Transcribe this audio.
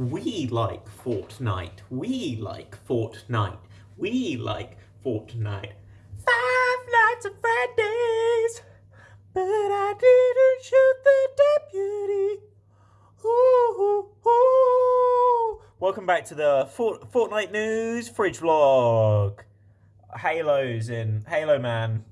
We like Fortnite. We like Fortnite. We like Fortnite. Five Nights at Freddy's. But I didn't shoot the deputy. Ooh, ooh, ooh. Welcome back to the Fort- Fortnite News Fridge Vlog. Halo's in. Halo Man.